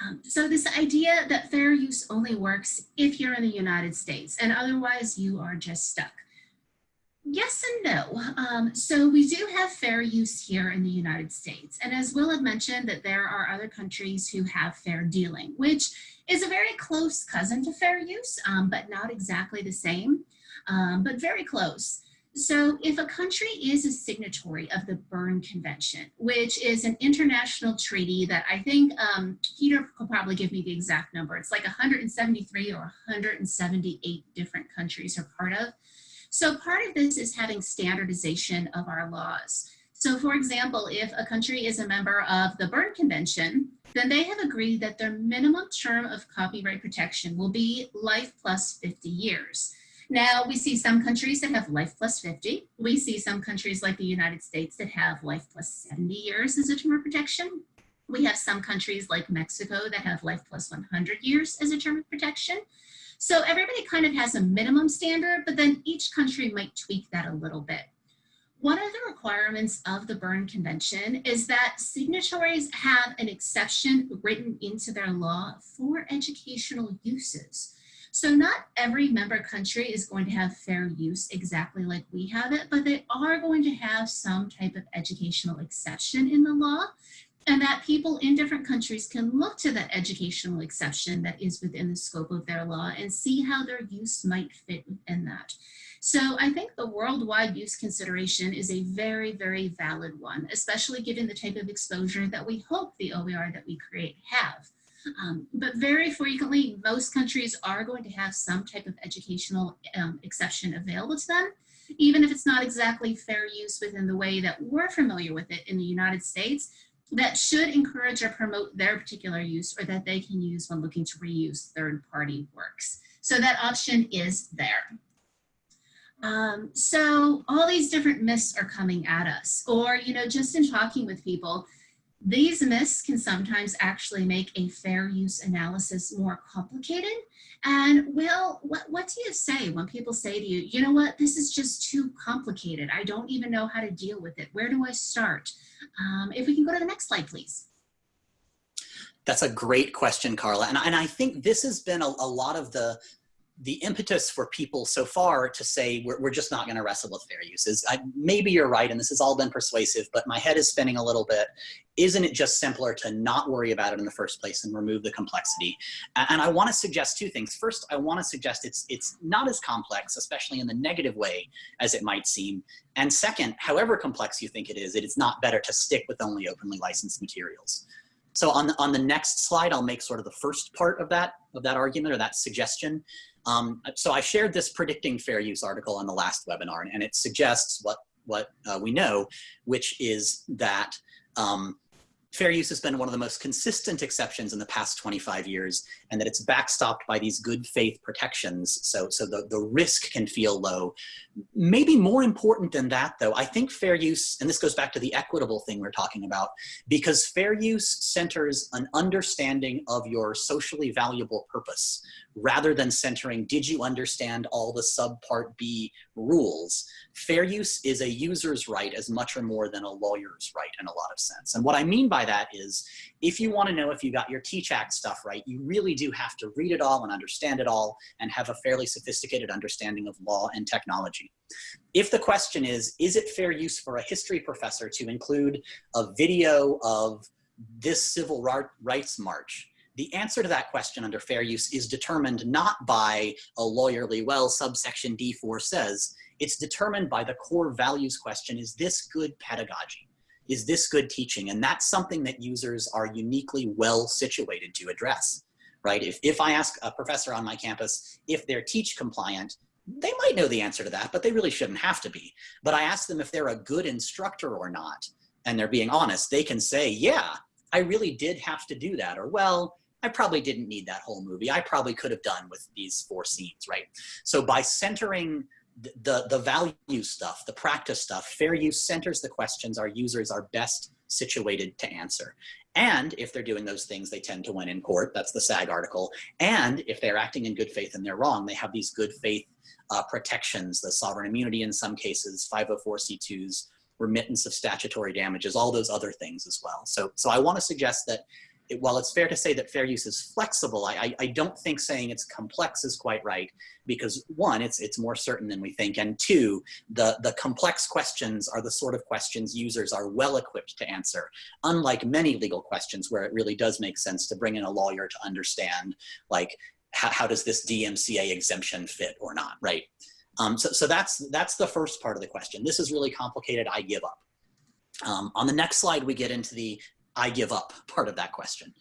Um, so this idea that fair use only works if you're in the United States and otherwise you are just stuck. Yes and no. Um, so we do have fair use here in the United States. And as Will had mentioned that there are other countries who have fair dealing, which is a very close cousin to fair use, um, but not exactly the same, um, but very close. So if a country is a signatory of the Berne Convention, which is an international treaty that I think um, Peter could probably give me the exact number. It's like 173 or 178 different countries are part of. So part of this is having standardization of our laws. So for example, if a country is a member of the Berne Convention, then they have agreed that their minimum term of copyright protection will be life plus 50 years. Now, we see some countries that have life plus 50. We see some countries like the United States that have life plus 70 years as a term of protection. We have some countries like Mexico that have life plus 100 years as a term of protection. So everybody kind of has a minimum standard, but then each country might tweak that a little bit. One of the requirements of the Berne Convention is that signatories have an exception written into their law for educational uses. So not every member country is going to have fair use exactly like we have it, but they are going to have some type of educational exception in the law. and that people in different countries can look to that educational exception that is within the scope of their law and see how their use might fit within that. So I think the worldwide use consideration is a very, very valid one, especially given the type of exposure that we hope the OER that we create have. Um, but very frequently, most countries are going to have some type of educational um, exception available to them, even if it's not exactly fair use within the way that we're familiar with it in the United States, that should encourage or promote their particular use or that they can use when looking to reuse third-party works. So that option is there. Um, so all these different myths are coming at us, or, you know, just in talking with people, these myths can sometimes actually make a fair use analysis more complicated. And Will, what, what do you say when people say to you, you know what, this is just too complicated. I don't even know how to deal with it. Where do I start? Um, if we can go to the next slide, please. That's a great question, Carla. And, and I think this has been a, a lot of the, the impetus for people so far to say we're, we're just not going to wrestle with fair uses. I, maybe you're right, and this has all been persuasive, but my head is spinning a little bit. Isn't it just simpler to not worry about it in the first place and remove the complexity? And, I want to suggest two things. First, I want to suggest it's it's not as complex, especially in the negative way, as it might seem. And second, however complex you think it is, it is not better to stick with only openly licensed materials. So on the, on the next slide, I'll make sort of the first part of that, of that argument or that suggestion. Um, so I shared this predicting fair use article on the last webinar, and it suggests what, what uh, we know, which is that um, fair use has been one of the most consistent exceptions in the past 25 years and that it's backstopped by these good faith protections. So so the, the risk can feel low. Maybe more important than that though i think fair use and this goes back to the equitable thing we're talking about because fair use centers an understanding of your socially valuable purpose rather than centering did you understand all the subpart b rules fair use is a user's right as much or more than a lawyer's right in a lot of sense. And what I mean by that is, if you want to know if you got your Teach Act stuff right, you really do have to read it all and understand it all and have a fairly sophisticated understanding of law and technology. If the question is, is it fair use for a history professor to include a video of this civil rights march the answer to that question under fair use is determined not by a lawyerly, well, subsection D4 says, it's determined by the core values question, is this good pedagogy? Is this good teaching? And that's something that users are uniquely well situated to address, right? If, if I ask a professor on my campus if they're teach compliant, they might know the answer to that, but they really shouldn't have to be. But I ask them if they're a good instructor or not, and they're being honest, they can say, yeah, I really did have to do that. Or, well, I probably didn't need that whole movie. I probably could have done with these four scenes, right? So by centering the, the value stuff, the practice stuff, fair use centers the questions our users are best situated to answer. And if they're doing those things, they tend to win in court. That's the SAG article. And if they're acting in good faith and they're wrong, they have these good faith uh, protections, the sovereign immunity in some cases, 504c2s, remittance of statutory damages, all those other things as well. So, so I want to suggest that it, while it's fair to say that fair use is flexible, I, I, don't think saying it's complex is quite right because one, it's, it's more certain than we think, and two, the, the complex questions are the sort of questions users are well equipped to answer, unlike many legal questions where it really does make sense to bring in a lawyer to understand, like, how, how does this DMCA exemption fit or not, right? Um, so, so that's, that's the first part of the question. This is really complicated, I give up. Um, on the next slide, we get into the I give up part of that question.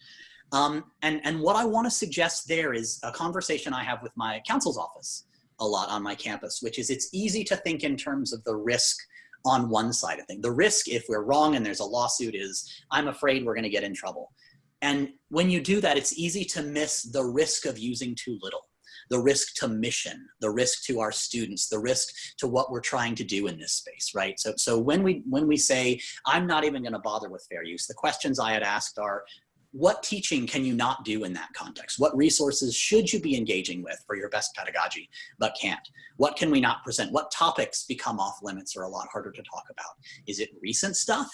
Um, and, and what I want to suggest there is a conversation I have with my counsel's office a lot on my campus, which is it's easy to think in terms of the risk on one side of things. The risk, if we're wrong and there's a lawsuit, is I'm afraid we're going to get in trouble. And when you do that, it's easy to miss the risk of using too little the risk to mission, the risk to our students, the risk to what we're trying to do in this space, right? So, so when we when we say I'm not even going to bother with fair use, the questions I had asked are, what teaching can you not do in that context? What resources should you be engaging with for your best pedagogy, but can't? What can we not present? What topics become off limits or a lot harder to talk about? Is it recent stuff?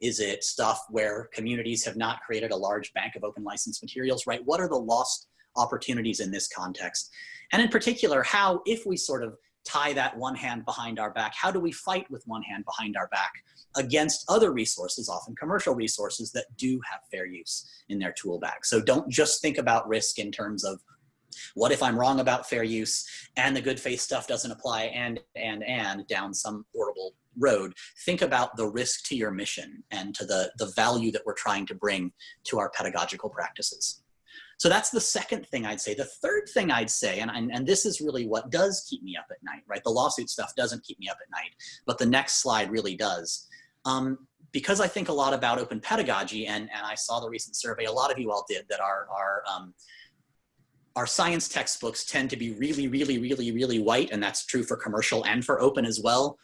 Is it stuff where communities have not created a large bank of open license materials, right? What are the lost opportunities in this context. And in particular, how if we sort of tie that one hand behind our back? How do we fight with one hand behind our back against other resources, often commercial resources that do have fair use in their tool bag? So don't just think about risk in terms of what if I'm wrong about fair use and the good faith stuff doesn't apply and, and, and down some horrible road? Think about the risk to your mission and to the, the value that we're trying to bring to our pedagogical practices. So that's the second thing I'd say. The third thing I'd say, and, and, and this is really what does keep me up at night, right? The lawsuit stuff doesn't keep me up at night, but the next slide really does. Um, because I think a lot about open pedagogy, and, and I saw the recent survey, a lot of you all did, that our, our um, our science textbooks tend to be really, really, really, really white, and that's true for commercial and for open as well.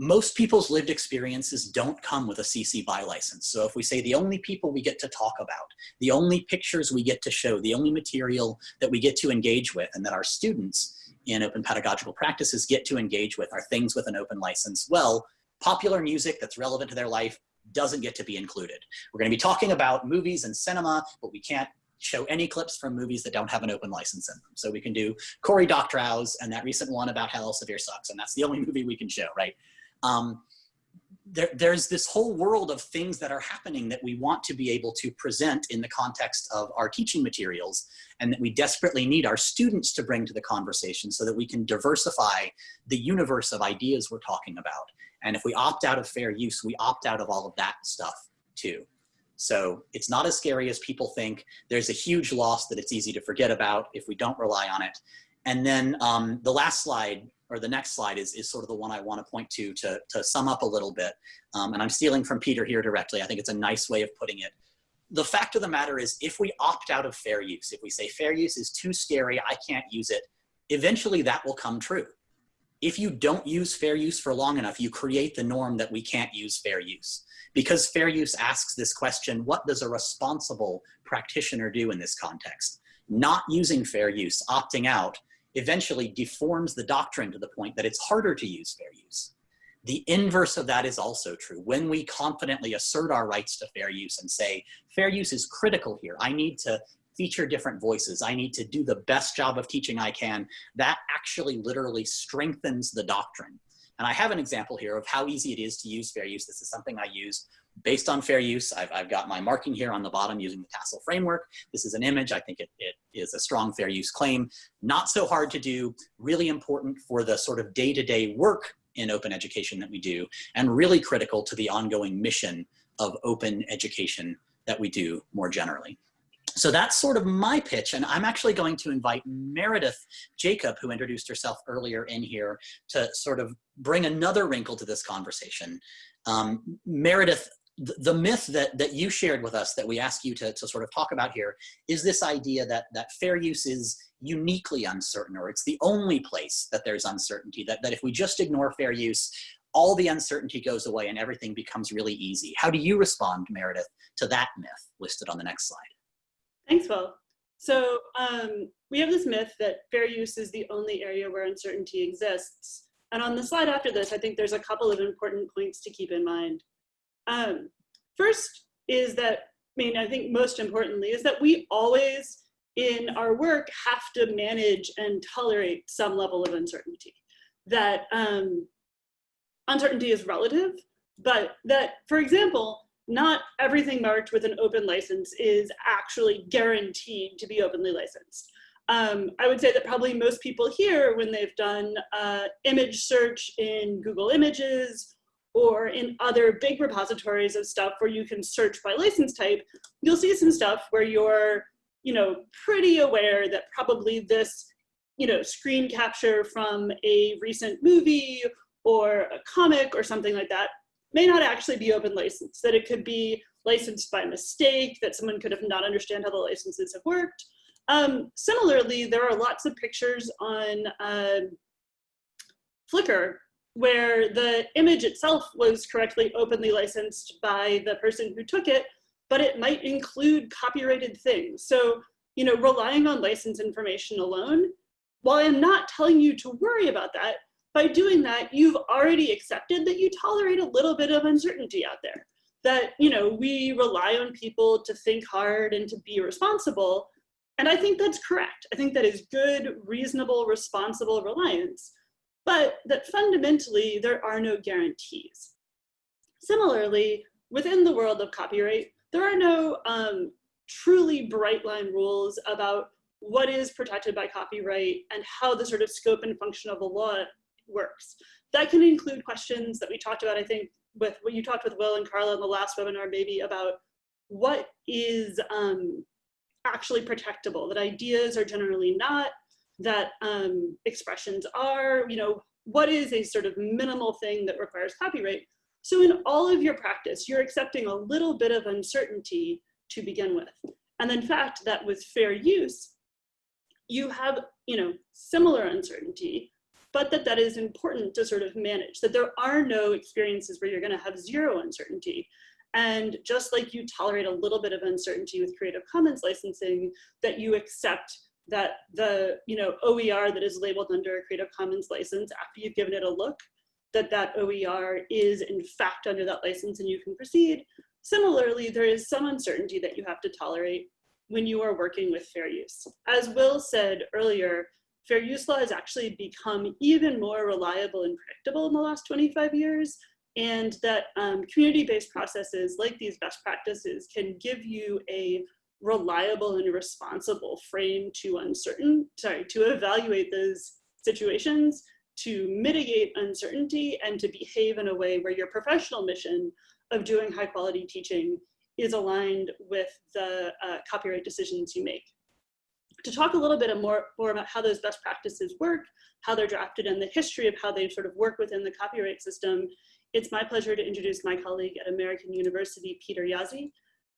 Most people's lived experiences don't come with a CC BY license. So if we say the only people we get to talk about, the only pictures we get to show, the only material that we get to engage with, and that our students in open pedagogical practices get to engage with are things with an open license, well, popular music that's relevant to their life doesn't get to be included. We're gonna be talking about movies and cinema, but we can't show any clips from movies that don't have an open license in them. So we can do Cory Doctorow's and that recent one about Hell Elsevier Sucks, and that's the only movie we can show, right? Um, there, there's this whole world of things that are happening that we want to be able to present in the context of our teaching materials and that we desperately need our students to bring to the conversation so that we can diversify the universe of ideas we're talking about. And if we opt out of fair use, we opt out of all of that stuff too. So it's not as scary as people think. There's a huge loss that it's easy to forget about if we don't rely on it. And then um, the last slide, or the next slide, is, is sort of the one I want to point to to, to sum up a little bit. Um, and I'm stealing from Peter here directly. I think it's a nice way of putting it. The fact of the matter is, if we opt out of fair use, if we say fair use is too scary, I can't use it, eventually that will come true. If you don't use fair use for long enough, you create the norm that we can't use fair use. Because fair use asks this question, what does a responsible practitioner do in this context? Not using fair use, opting out, eventually deforms the doctrine to the point that it's harder to use fair use. The inverse of that is also true. When we confidently assert our rights to fair use and say, fair use is critical here, I need to feature different voices, I need to do the best job of teaching I can, that actually literally strengthens the doctrine. And I have an example here of how easy it is to use fair use. This is something I used based on fair use. I've, I've got my marking here on the bottom using the TASL framework. This is an image. I think it, it is a strong fair use claim. Not so hard to do, really important for the sort of day-to-day -day work in open education that we do, and really critical to the ongoing mission of open education that we do more generally. So that's sort of my pitch. And I'm actually going to invite Meredith Jacob, who introduced herself earlier in here, to sort of bring another wrinkle to this conversation. Um, Meredith, the myth that, that you shared with us that we ask you to, to sort of talk about here is this idea that, that fair use is uniquely uncertain or it's the only place that there's uncertainty, that, that if we just ignore fair use, all the uncertainty goes away and everything becomes really easy. How do you respond, Meredith, to that myth listed on the next slide? Thanks, Will. So um, we have this myth that fair use is the only area where uncertainty exists. And on the slide after this, I think there's a couple of important points to keep in mind. Um, first is that, I mean, I think most importantly, is that we always in our work have to manage and tolerate some level of uncertainty. That um, uncertainty is relative, but that, for example, not everything marked with an open license is actually guaranteed to be openly licensed. Um, I would say that probably most people here, when they've done uh, image search in Google Images or in other big repositories of stuff where you can search by license type, you'll see some stuff where you're, you know, pretty aware that probably this, you know, screen capture from a recent movie or a comic or something like that may not actually be open license, that it could be licensed by mistake, that someone could have not understand how the licenses have worked. Um, similarly, there are lots of pictures on uh, Flickr where the image itself was correctly openly licensed by the person who took it, but it might include copyrighted things. So, you know, relying on license information alone, while I'm not telling you to worry about that, by doing that, you've already accepted that you tolerate a little bit of uncertainty out there. That, you know, we rely on people to think hard and to be responsible. And I think that's correct. I think that is good, reasonable, responsible reliance. But that fundamentally there are no guarantees. Similarly, within the world of copyright, there are no um, truly bright line rules about what is protected by copyright and how the sort of scope and function of the law works. That can include questions that we talked about, I think, with what you talked with Will and Carla in the last webinar, maybe about what is um, actually protectable, that ideas are generally not, that um, expressions are, you know, what is a sort of minimal thing that requires copyright. So in all of your practice, you're accepting a little bit of uncertainty to begin with. And in fact, that with fair use, you have, you know, similar uncertainty, but that that is important to sort of manage, that there are no experiences where you're gonna have zero uncertainty. And just like you tolerate a little bit of uncertainty with Creative Commons licensing, that you accept that the you know OER that is labeled under a Creative Commons license after you've given it a look, that that OER is in fact under that license and you can proceed. Similarly, there is some uncertainty that you have to tolerate when you are working with fair use. As Will said earlier, fair use law has actually become even more reliable and predictable in the last 25 years and that um, community-based processes like these best practices can give you a reliable and responsible frame to uncertain, sorry, to evaluate those situations, to mitigate uncertainty and to behave in a way where your professional mission of doing high quality teaching is aligned with the uh, copyright decisions you make. To talk a little bit more, more about how those best practices work, how they're drafted and the history of how they sort of work within the copyright system, it's my pleasure to introduce my colleague at American University, Peter Jaszi.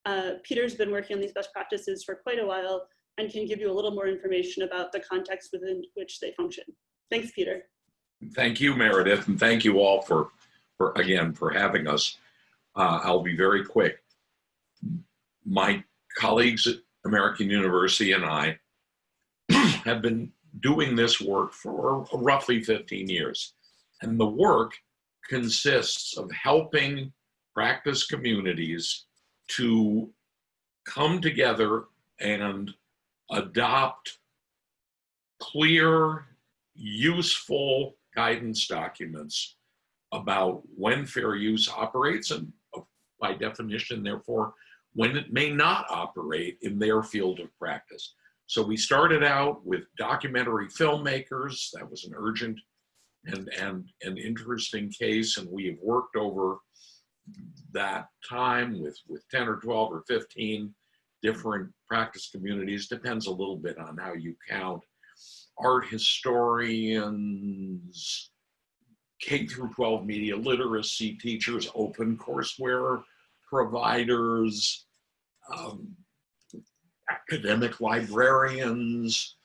Uh, Peter's been working on these best practices for quite a while and can give you a little more information about the context within which they function. Thanks, Peter. Thank you, Meredith, and thank you all for, for again, for having us. Uh, I'll be very quick. My colleagues at American University and I have been doing this work for roughly 15 years. And the work consists of helping practice communities to come together and adopt clear, useful guidance documents about when fair use operates and uh, by definition, therefore, when it may not operate in their field of practice. So we started out with documentary filmmakers. That was an urgent and, and an interesting case. And we have worked over that time with, with 10 or 12 or 15 different practice communities, depends a little bit on how you count. Art historians, K through 12 media literacy teachers, open courseware providers, um, academic librarians,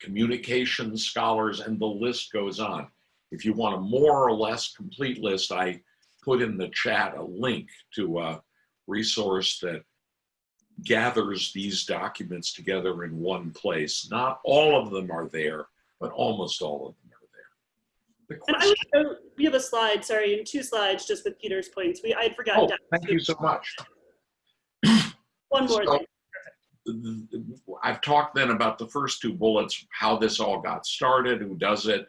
communications scholars, and the list goes on. If you want a more or less complete list, I put in the chat a link to a resource that gathers these documents together in one place. Not all of them are there, but almost all of them are there. The and I would, we have a slide, sorry, in two slides just with Peter's points. We I forgot. Oh, thank you so much. One more so, I've talked then about the first two bullets, how this all got started, who does it.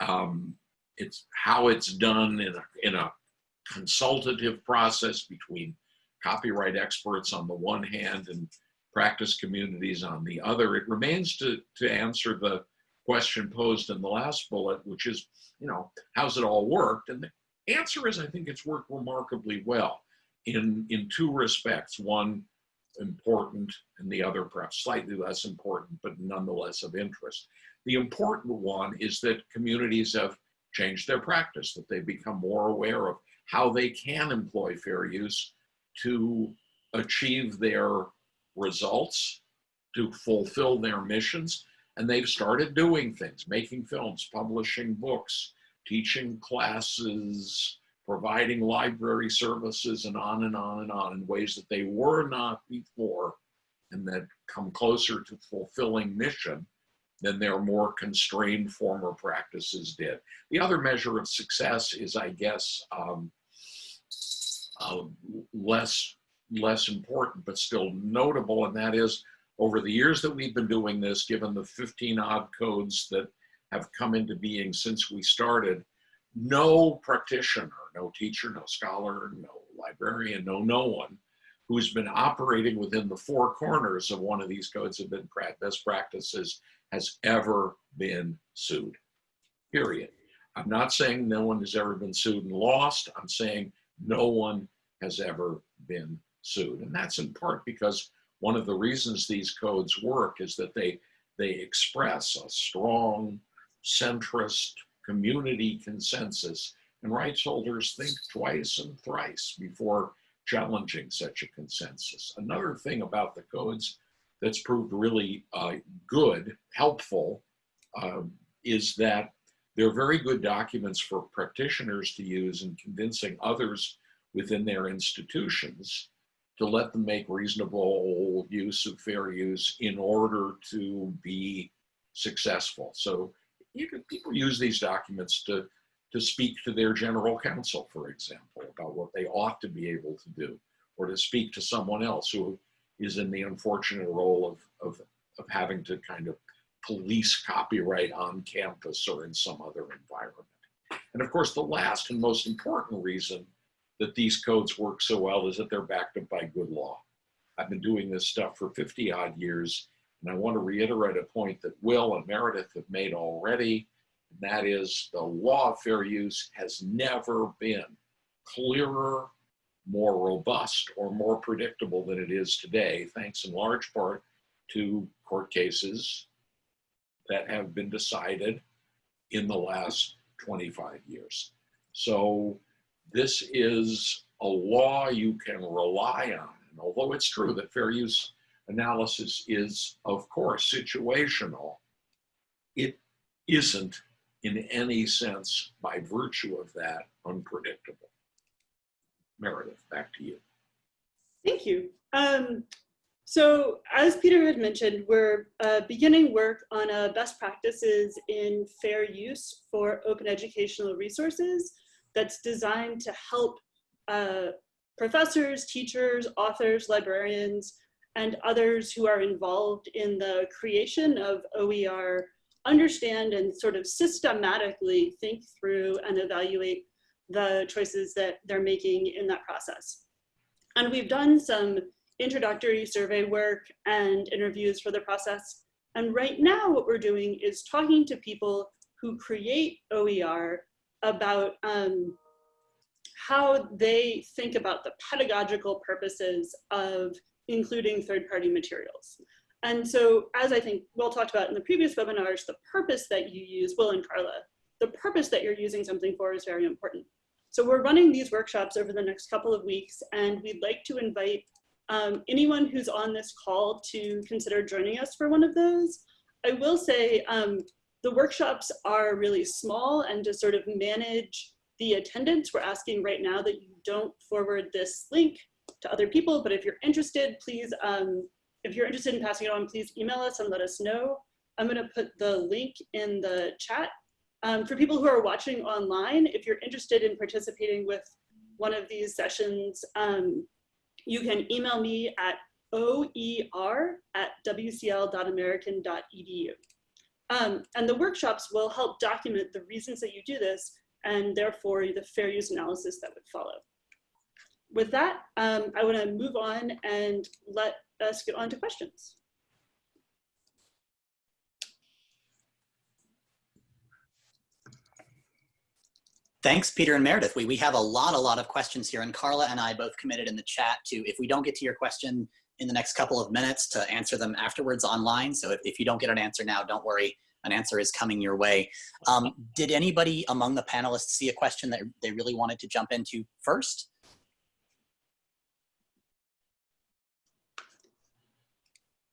Um, it's how it's done in a, in a consultative process between copyright experts on the one hand and practice communities on the other. It remains to, to answer the question posed in the last bullet, which is, you know, how's it all worked? And the answer is, I think it's worked remarkably well in, in two respects. One, important, and the other perhaps slightly less important, but nonetheless of interest. The important one is that communities have changed their practice, that they've become more aware of how they can employ fair use to achieve their results, to fulfill their missions. And they've started doing things, making films, publishing books, teaching classes, providing library services, and on and on and on in ways that they were not before and that come closer to fulfilling mission than their more constrained former practices did. The other measure of success is, I guess, um, uh, less less important but still notable and that is over the years that we've been doing this given the 15 odd codes that have come into being since we started, no practitioner, no teacher, no scholar, no librarian, no no one who's been operating within the four corners of one of these codes of best practices has ever been sued. Period. I'm not saying no one has ever been sued and lost. I'm saying no one has ever been sued. And that's in part because one of the reasons these codes work is that they they express a strong centrist community consensus and rights holders think twice and thrice before challenging such a consensus. Another thing about the codes that's proved really uh, good, helpful, uh, is that they're very good documents for practitioners to use in convincing others within their institutions to let them make reasonable use of fair use in order to be successful. So you can, people use these documents to, to speak to their general counsel, for example, about what they ought to be able to do, or to speak to someone else who is in the unfortunate role of, of, of having to kind of police copyright on campus or in some other environment. And of course, the last and most important reason that these codes work so well is that they're backed up by good law. I've been doing this stuff for 50 odd years, and I want to reiterate a point that Will and Meredith have made already, and that is the law of fair use has never been clearer, more robust, or more predictable than it is today, thanks in large part to court cases that have been decided in the last 25 years. So this is a law you can rely on. And although it's true that fair use analysis is, of course, situational, it isn't in any sense, by virtue of that, unpredictable. Meredith, back to you. Thank you. Um, so as Peter had mentioned, we're uh, beginning work on a best practices in fair use for open educational resources that's designed to help uh, professors, teachers, authors, librarians, and others who are involved in the creation of OER understand and sort of systematically think through and evaluate the choices that they're making in that process. And we've done some introductory survey work and interviews for the process. And right now what we're doing is talking to people who create OER about um, how they think about the pedagogical purposes of including third-party materials. And so as I think Will talked about in the previous webinars, the purpose that you use, Will and Carla, the purpose that you're using something for is very important. So we're running these workshops over the next couple of weeks and we'd like to invite um, anyone who's on this call to consider joining us for one of those. I will say um, the workshops are really small and to sort of manage the attendance, we're asking right now that you don't forward this link to other people, but if you're interested, please, um, if you're interested in passing it on, please email us and let us know. I'm gonna put the link in the chat. Um, for people who are watching online, if you're interested in participating with one of these sessions, um, you can email me at oer at wcl.american.edu. Um, and the workshops will help document the reasons that you do this and therefore the fair use analysis that would follow. With that, um, I want to move on and let us get on to questions. Thanks, Peter and Meredith. We, we have a lot, a lot of questions here, and Carla and I both committed in the chat to, if we don't get to your question in the next couple of minutes, to answer them afterwards online. So if, if you don't get an answer now, don't worry, an answer is coming your way. Um, did anybody among the panelists see a question that they really wanted to jump into first?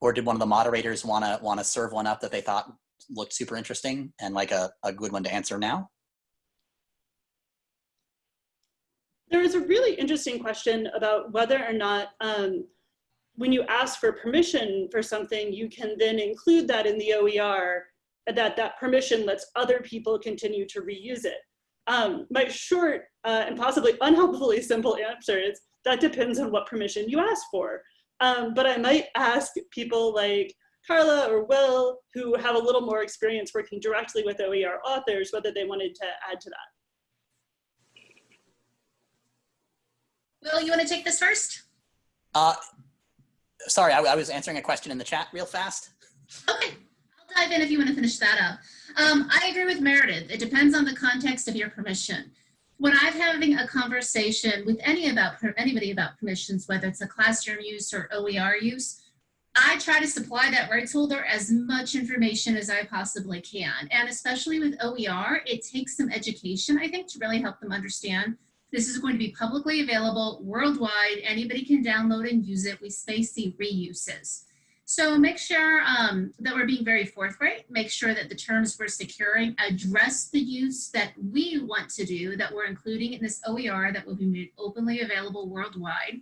Or did one of the moderators want to want to serve one up that they thought looked super interesting and like a, a good one to answer now? There is a really interesting question about whether or not um, when you ask for permission for something, you can then include that in the OER, that that permission lets other people continue to reuse it. Um, my short uh, and possibly unhelpfully simple answer is that depends on what permission you ask for. Um, but I might ask people like, Carla or Will, who have a little more experience working directly with OER authors, whether they wanted to add to that. Will, you want to take this first? Uh, sorry, I, I was answering a question in the chat real fast. Okay, I'll dive in if you want to finish that up. Um, I agree with Meredith. It depends on the context of your permission. When I'm having a conversation with any about anybody about permissions, whether it's a classroom use or OER use, I try to supply that rights holder as much information as I possibly can. And especially with OER, it takes some education, I think, to really help them understand this is going to be publicly available worldwide. Anybody can download and use it. We may see reuses. So make sure um, that we're being very forthright. Make sure that the terms we're securing address the use that we want to do, that we're including in this OER that will be made openly available worldwide.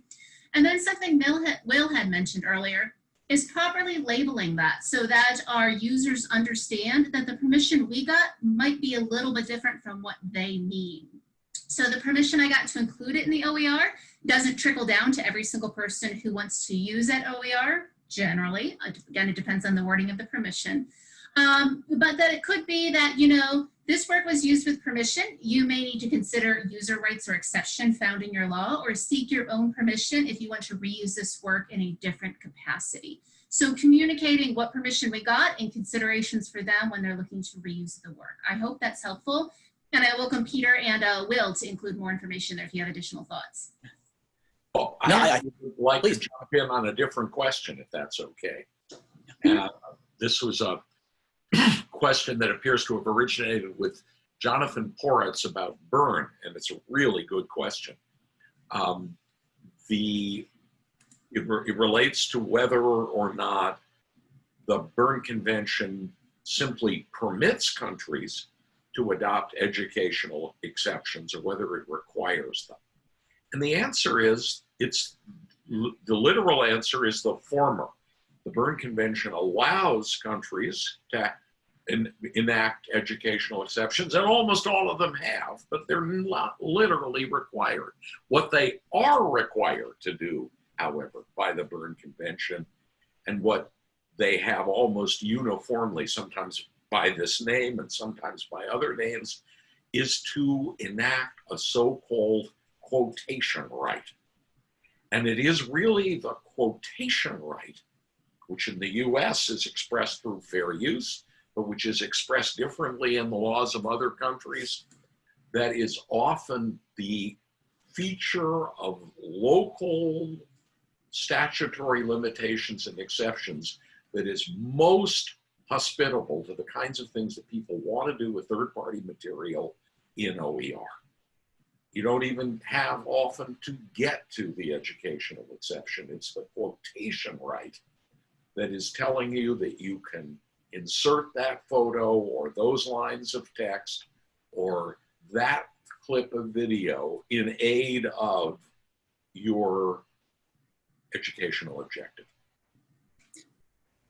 And then something Will had, Will had mentioned earlier is properly labeling that so that our users understand that the permission we got might be a little bit different from what they need. So the permission I got to include it in the OER doesn't trickle down to every single person who wants to use that OER, generally. Again, it depends on the wording of the permission. Um, but that it could be that, you know, this work was used with permission. You may need to consider user rights or exception found in your law or seek your own permission if you want to reuse this work in a different capacity. So communicating what permission we got and considerations for them when they're looking to reuse the work. I hope that's helpful. And I welcome Peter and uh, Will to include more information there if you have additional thoughts. Well, No, I I- would like please. to jump in on a different question, if that's okay. Uh, This was a question that appears to have originated with Jonathan Poritz about Berne, and it's a really good question. Um, The, it re- it relates to whether or not the Berne Convention simply permits countries to adopt educational exceptions or whether it requires them. And the answer is, it's the literal answer is the former. The Berne Convention allows countries to en- enact educational exceptions, and almost all of them have, but they're not literally required. What they are required to do, however, by the Berne Convention, and what they have almost uniformly, sometimes by this name and sometimes by other names, is to enact a so-called quotation right. And it is really the quotation right, which in the US is expressed through fair use, but which is expressed differently in the laws of other countries, that is often the feature of local statutory limitations and exceptions that is most hospitable to the kinds of things that people want to do with third-party material in OER. You don't even have often to get to the educational exception. It's the quotation right that is telling you that you can insert that photo or those lines of text or that clip of video in aid of your educational objective.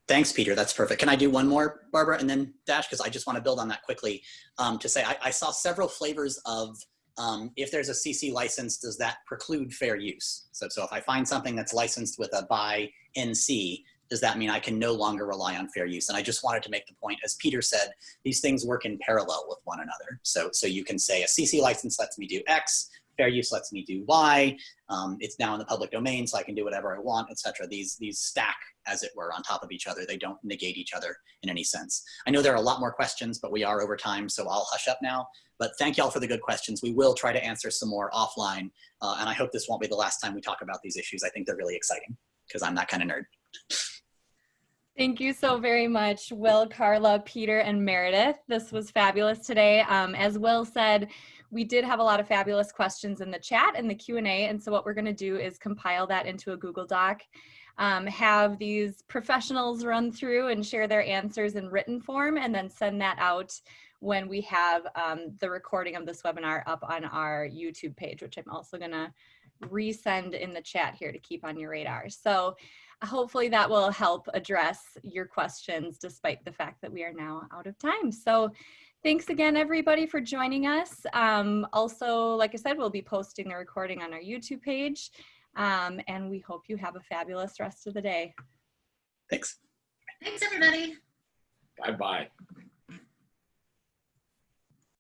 Thanks, Peter. That's perfect. Can I do one more, Barbara, and then Dash? Because I just want to build on that quickly um, to say I, I saw several flavors of um, if there's a CC license, does that preclude fair use? So, so if I find something that's licensed with a by NC, does that mean I can no longer rely on fair use? And I just wanted to make the point, as Peter said, these things work in parallel with one another. So, so you can say a CC license lets me do X, fair use lets me do Y, um, it's now in the public domain, so I can do whatever I want, etc. These, these stack, as it were, on top of each other. They don't negate each other in any sense. I know there are a lot more questions, but we are over time, so I'll hush up now. But thank y'all for the good questions. We will try to answer some more offline, uh, and I hope this won't be the last time we talk about these issues. I think they're really exciting, because I'm that kind of nerd. Thank you so very much, Will, Carla, Peter, and Meredith. This was fabulous today. Um, as Will said, we did have a lot of fabulous questions in the chat and the Q&A, and so what we're gonna do is compile that into a Google Doc, um, have these professionals run through and share their answers in written form, and then send that out when we have um, the recording of this webinar up on our YouTube page, which I'm also gonna resend in the chat here to keep on your radar. So hopefully that will help address your questions despite the fact that we are now out of time. So thanks again, everybody, for joining us. Um, also, like I said, we'll be posting the recording on our YouTube page. Um, and we hope you have a fabulous rest of the day. Thanks. Thanks, everybody. Bye-bye.